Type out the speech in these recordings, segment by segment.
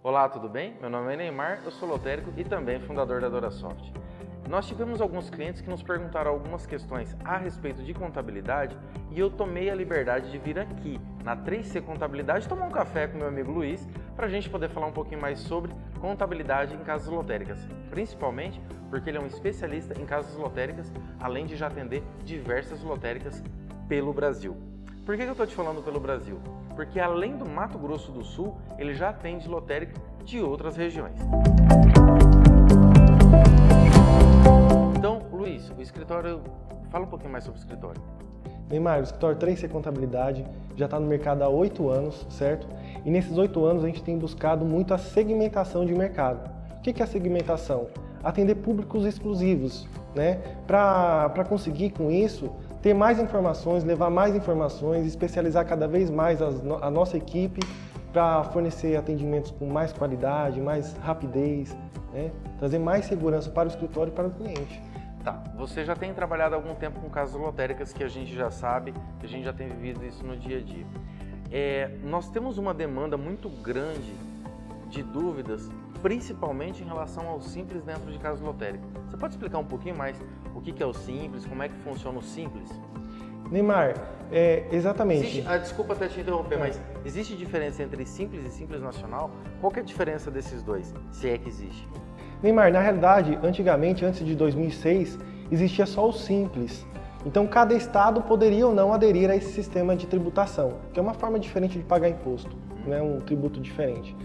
Olá, tudo bem? Meu nome é Neymar, eu sou lotérico e também fundador da DoraSoft. Nós tivemos alguns clientes que nos perguntaram algumas questões a respeito de contabilidade e eu tomei a liberdade de vir aqui na 3C Contabilidade tomar um café com meu amigo Luiz para a gente poder falar um pouquinho mais sobre contabilidade em casas lotéricas, principalmente porque ele é um especialista em casas lotéricas, além de já atender diversas lotéricas pelo Brasil. Por que eu estou te falando pelo Brasil? Porque além do Mato Grosso do Sul, ele já atende lotérica de outras regiões. Luiz, o escritório, fala um pouquinho mais sobre o escritório. Neymar, o escritório 3C Contabilidade já está no mercado há oito anos, certo? E nesses oito anos a gente tem buscado muito a segmentação de mercado. O que é a segmentação? Atender públicos exclusivos, né? Para conseguir com isso ter mais informações, levar mais informações, especializar cada vez mais a nossa equipe para fornecer atendimentos com mais qualidade, mais rapidez, né? trazer mais segurança para o escritório e para o cliente. Tá, você já tem trabalhado algum tempo com casas lotéricas que a gente já sabe, que a gente já tem vivido isso no dia a dia. É, nós temos uma demanda muito grande de dúvidas, principalmente em relação ao Simples dentro de casas lotéricas. Você pode explicar um pouquinho mais o que é o Simples, como é que funciona o Simples? Neymar, é, exatamente. Existe, ah, desculpa até te interromper, é. mas existe diferença entre Simples e Simples Nacional? Qual é a diferença desses dois, se é que existe? Neymar, na realidade, antigamente, antes de 2006, existia só o Simples. Então, cada estado poderia ou não aderir a esse sistema de tributação, que é uma forma diferente de pagar imposto, né? um tributo diferente.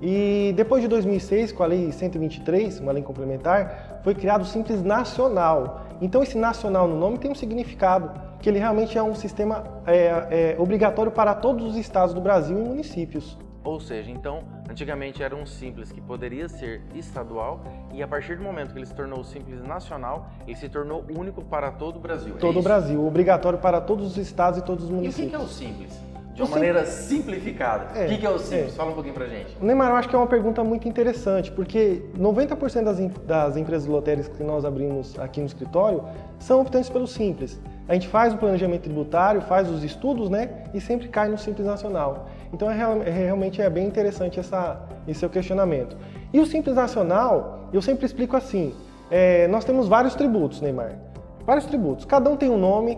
E depois de 2006, com a Lei 123, uma lei complementar, foi criado o Simples Nacional. Então, esse nacional no nome tem um significado, que ele realmente é um sistema é, é, obrigatório para todos os estados do Brasil e municípios. Ou seja, então, antigamente era um simples que poderia ser estadual e a partir do momento que ele se tornou simples nacional, ele se tornou único para todo o Brasil. Todo é o Brasil, obrigatório para todos os estados e todos os municípios. E o que é o simples? De uma maneira simplificada. É, o que é o simples? É. Fala um pouquinho pra gente. Neymar, eu acho que é uma pergunta muito interessante, porque 90% das, das empresas lotéricas que nós abrimos aqui no escritório são optantes pelo simples. A gente faz o planejamento tributário, faz os estudos, né? E sempre cai no Simples Nacional. Então, é, é, realmente é bem interessante essa, esse seu questionamento. E o Simples Nacional, eu sempre explico assim, é, nós temos vários tributos, Neymar. Vários tributos. Cada um tem um nome,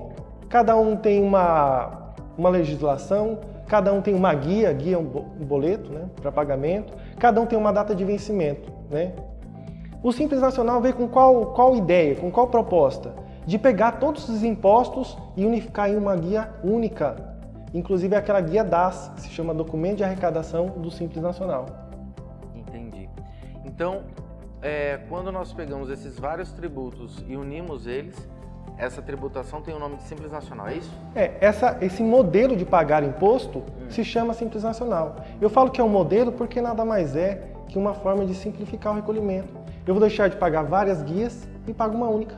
cada um tem uma, uma legislação, cada um tem uma guia, guia um boleto né, para pagamento, cada um tem uma data de vencimento. Né? O Simples Nacional veio com qual, qual ideia, com qual proposta? de pegar todos os impostos e unificar em uma guia única. Inclusive aquela guia DAS, que se chama Documento de Arrecadação do Simples Nacional. Entendi. Então, é, quando nós pegamos esses vários tributos e unimos eles, essa tributação tem o nome de Simples Nacional, é isso? É, essa, esse modelo de pagar imposto hum. se chama Simples Nacional. Eu falo que é um modelo porque nada mais é que uma forma de simplificar o recolhimento. Eu vou deixar de pagar várias guias e pago uma única.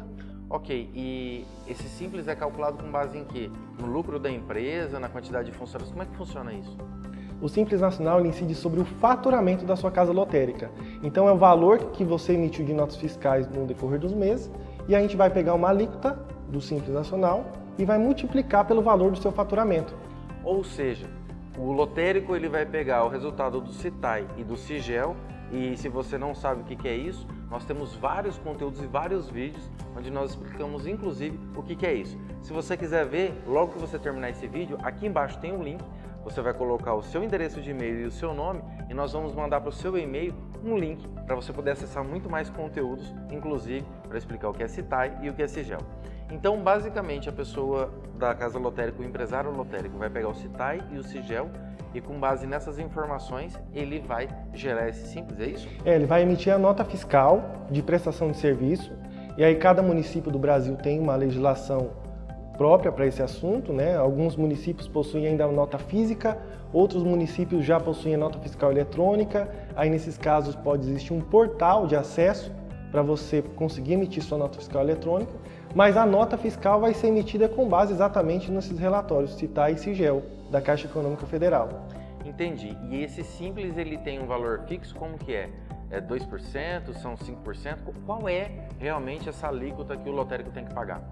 Ok, e esse simples é calculado com base em quê? No lucro da empresa, na quantidade de funcionários? Como é que funciona isso? O Simples Nacional incide sobre o faturamento da sua casa lotérica. Então é o valor que você emitiu de notas fiscais no decorrer dos meses e a gente vai pegar uma alíquota do Simples Nacional e vai multiplicar pelo valor do seu faturamento. Ou seja, o lotérico ele vai pegar o resultado do CITAI e do CIGEL e se você não sabe o que é isso, nós temos vários conteúdos e vários vídeos onde nós explicamos inclusive o que é isso. Se você quiser ver, logo que você terminar esse vídeo, aqui embaixo tem um link, você vai colocar o seu endereço de e-mail e o seu nome e nós vamos mandar para o seu e-mail um link para você poder acessar muito mais conteúdos, inclusive para explicar o que é CITAI e o que é SIGEL. Então, basicamente, a pessoa da casa lotérica, o empresário lotérico, vai pegar o CITAI e o SIGEL e com base nessas informações ele vai gerar esse simples, é isso? É, ele vai emitir a nota fiscal de prestação de serviço e aí cada município do Brasil tem uma legislação própria para esse assunto, né? Alguns municípios possuem ainda a nota física, outros municípios já possuem a nota fiscal eletrônica, aí nesses casos pode existir um portal de acesso para você conseguir emitir sua nota fiscal eletrônica, mas a nota fiscal vai ser emitida com base exatamente nesses relatórios CITAI e SIGEL da Caixa Econômica Federal. Entendi. E esse simples ele tem um valor fixo, como que é? É 2%, são 5%? Qual é realmente essa alíquota que o lotérico tem que pagar?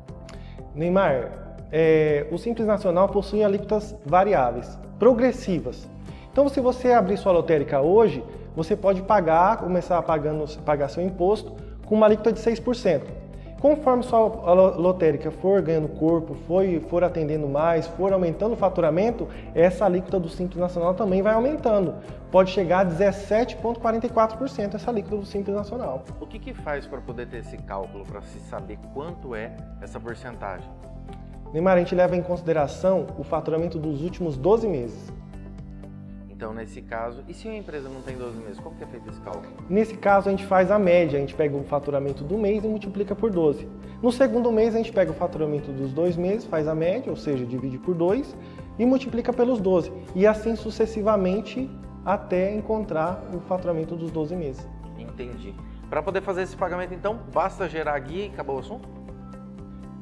Neymar, é, o Simples Nacional possui alíquotas variáveis, progressivas. Então, se você abrir sua lotérica hoje, você pode pagar, começar pagando, pagar seu imposto com uma alíquota de 6%. Conforme sua lotérica for ganhando corpo, for, for atendendo mais, for aumentando o faturamento, essa alíquota do Simples Nacional também vai aumentando. Pode chegar a 17,44% essa alíquota do Simples Nacional. O que, que faz para poder ter esse cálculo, para se saber quanto é essa porcentagem? Neymar, a gente leva em consideração o faturamento dos últimos 12 meses. Então, nesse caso, e se a empresa não tem 12 meses, como que é feito esse cálculo? Nesse caso, a gente faz a média, a gente pega o faturamento do mês e multiplica por 12. No segundo mês, a gente pega o faturamento dos dois meses, faz a média, ou seja, divide por 2 e multiplica pelos 12. E assim sucessivamente até encontrar o faturamento dos 12 meses. Entendi. Para poder fazer esse pagamento, então, basta gerar a guia e acabou o assunto?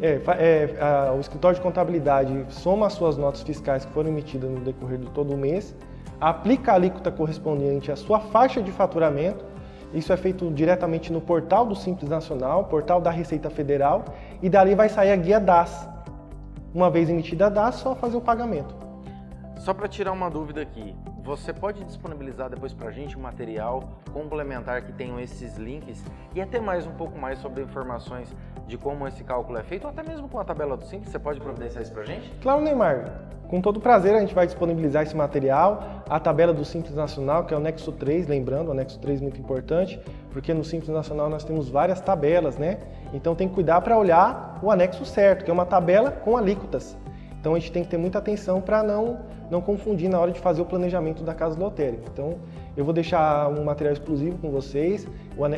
É, é, a, o escritório de contabilidade soma as suas notas fiscais que foram emitidas no decorrer de todo o mês, aplica a alíquota correspondente à sua faixa de faturamento, isso é feito diretamente no portal do Simples Nacional, portal da Receita Federal, e dali vai sair a guia DAS. Uma vez emitida a DAS, só fazer o pagamento. Só para tirar uma dúvida aqui, você pode disponibilizar depois para a gente um material complementar que tenham esses links e até mais um pouco mais sobre informações de como esse cálculo é feito, ou até mesmo com a tabela do Simples, você pode providenciar isso para a gente? Claro, Neymar. Com todo prazer a gente vai disponibilizar esse material, a tabela do Simples Nacional, que é o anexo 3, lembrando, o anexo 3 é muito importante, porque no Simples Nacional nós temos várias tabelas, né? Então tem que cuidar para olhar o anexo certo, que é uma tabela com alíquotas. Então a gente tem que ter muita atenção para não, não confundir na hora de fazer o planejamento da casa lotérica. Então eu vou deixar um material exclusivo com vocês,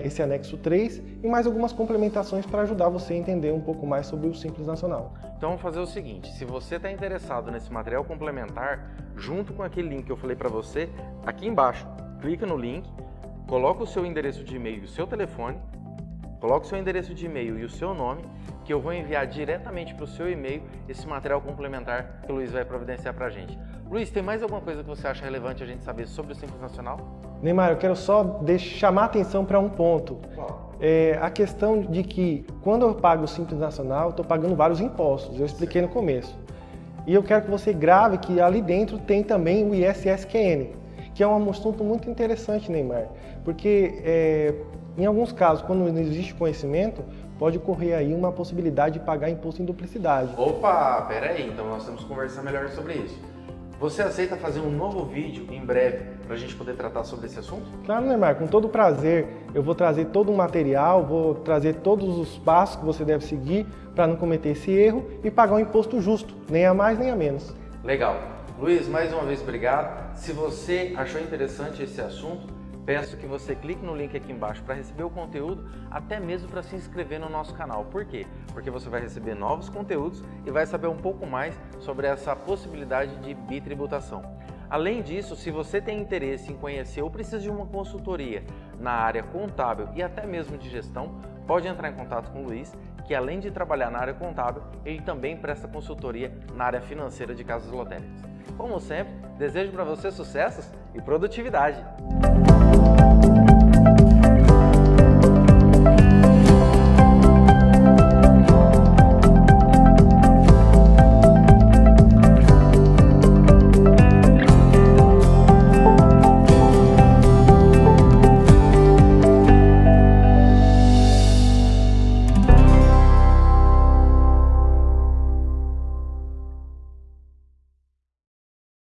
esse anexo 3 e mais algumas complementações para ajudar você a entender um pouco mais sobre o Simples Nacional. Então vamos fazer o seguinte, se você está interessado nesse material complementar, junto com aquele link que eu falei para você, aqui embaixo, clica no link, coloca o seu endereço de e-mail e o seu telefone, coloca o seu endereço de e-mail e o seu nome que eu vou enviar diretamente para o seu e-mail esse material complementar que o Luiz vai providenciar para a gente. Luiz, tem mais alguma coisa que você acha relevante a gente saber sobre o Simples Nacional? Neymar, eu quero só chamar a atenção para um ponto. É, a questão de que quando eu pago o Simples Nacional, estou pagando vários impostos, eu expliquei no começo. E eu quero que você grave que ali dentro tem também o ISSQN, que é um assunto muito interessante, Neymar, porque é, em alguns casos, quando não existe conhecimento, pode ocorrer aí uma possibilidade de pagar imposto em duplicidade. Opa, pera aí, então nós temos que conversar melhor sobre isso. Você aceita fazer um novo vídeo em breve para a gente poder tratar sobre esse assunto? Claro, Neymar, com todo prazer. Eu vou trazer todo o material, vou trazer todos os passos que você deve seguir para não cometer esse erro e pagar um imposto justo, nem a mais nem a menos. Legal. Luiz, mais uma vez obrigado. Se você achou interessante esse assunto, Peço que você clique no link aqui embaixo para receber o conteúdo, até mesmo para se inscrever no nosso canal. Por quê? Porque você vai receber novos conteúdos e vai saber um pouco mais sobre essa possibilidade de bitributação. Além disso, se você tem interesse em conhecer ou precisa de uma consultoria na área contábil e até mesmo de gestão, pode entrar em contato com o Luiz, que além de trabalhar na área contábil, ele também presta consultoria na área financeira de casas lotéricas. Como sempre, desejo para você sucessos e produtividade!